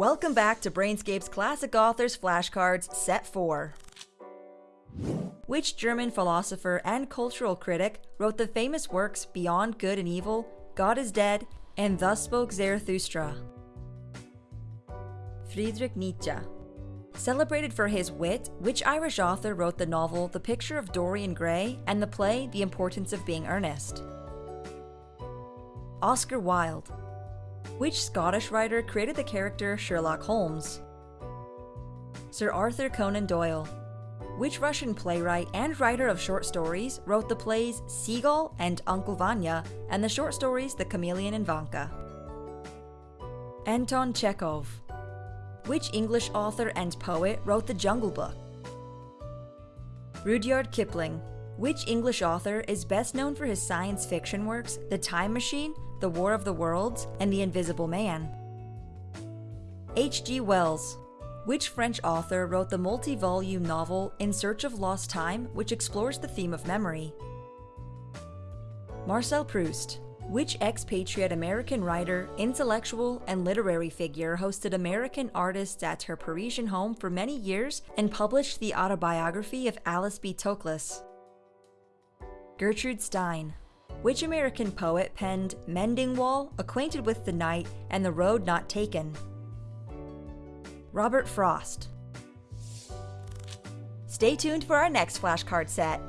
Welcome back to Brainscape's Classic Authors Flashcards Set 4. Which German philosopher and cultural critic wrote the famous works Beyond Good and Evil, God is Dead, and Thus Spoke Zarathustra? Friedrich Nietzsche. Celebrated for his wit, which Irish author wrote the novel The Picture of Dorian Gray and the play The Importance of Being Earnest? Oscar Wilde. Which Scottish writer created the character Sherlock Holmes? Sir Arthur Conan Doyle. Which Russian playwright and writer of short stories wrote the plays Seagull and Uncle Vanya and the short stories The Chameleon and Vanka? Anton Chekhov. Which English author and poet wrote The Jungle Book? Rudyard Kipling. Which English author is best known for his science fiction works The Time Machine, The War of the Worlds, and The Invisible Man? H.G. Wells. Which French author wrote the multi volume novel In Search of Lost Time, which explores the theme of memory? Marcel Proust. Which expatriate American writer, intellectual, and literary figure hosted American artists at her Parisian home for many years and published the autobiography of Alice B. Toklas? Gertrude Stein. Which American poet penned Mending Wall, Acquainted with the Night, and The Road Not Taken? Robert Frost. Stay tuned for our next flashcard set.